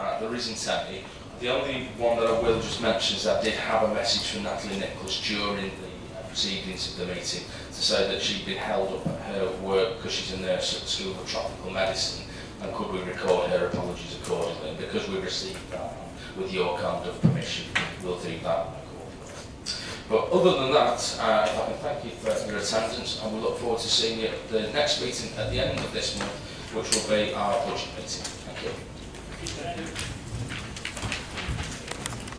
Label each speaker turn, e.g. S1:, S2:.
S1: Uh, there isn't any. The only one that I will just mention is that I did have a message from Natalie Nichols during the uh, proceedings of the meeting to say that she'd been held up at her work because she's a nurse at the School of Tropical Medicine and could we record her apologies accordingly. And because we received that with your kind of permission, we'll do that But other than that, uh, if I can thank you for your attendance and we look forward to seeing you at the next meeting at the end of this month, which will be our budget meeting.